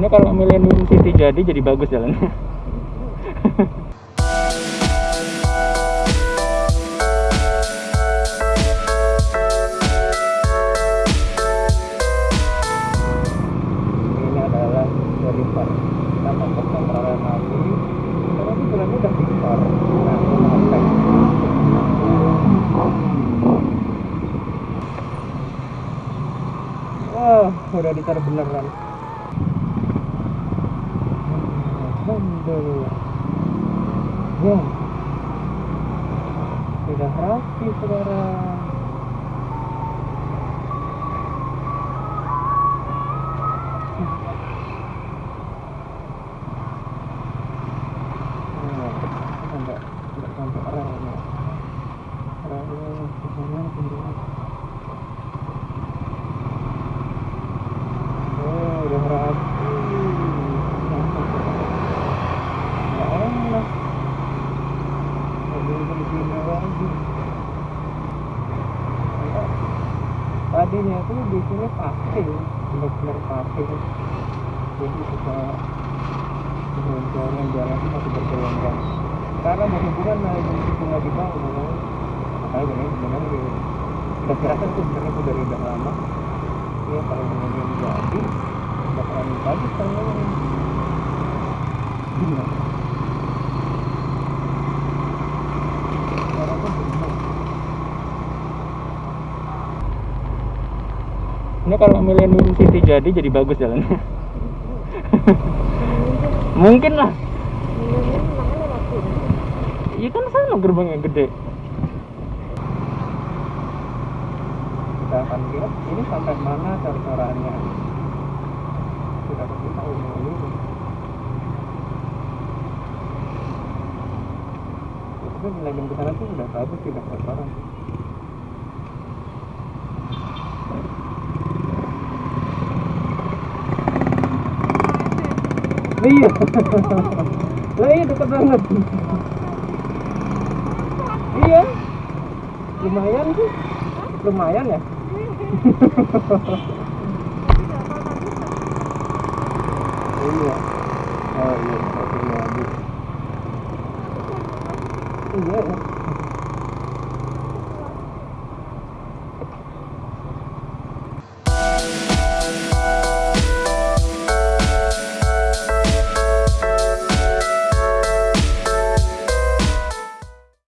ini kalau Millennium City jadi jadi bagus jalannya. Ini adalah Deliver kita masuk ke Terowongan lagi karena ini bulannya udah Victor nah ini sampai wah udah ditar beneran Ya sudah rapi sekarang Nah, sampai nggak sampai relnya relnya ke sana kemudian oh udah rapi nggak enak mobil begini lagi Enggak. Tadinya itu di sini pasir benar-benar pasir jadi bisa jalan jalan itu masih bergelombang karena berhubungan naik dari situ nggak dibangun makanya ini sebenarnya udah kirakan itu sebenarnya udah dari udah lama. Ya kalau kemudian jadi bakalan bagus kalau gimana Suaranya benar. Ini kalau Millennium City jadi jadi bagus jalannya. Mungkin lah. Iya kan sana gerbangnya gede. Kita akan lihat ini sampai mana cor-corannya sudah pasti tahu ini tapi nilai ke sana tuh udah bagus tidak cor-coran iya. Lah iya dekat banget. Iya. Lumayan sih. Lumayan ya? Iya. Oh iya. Oke lagi iya ya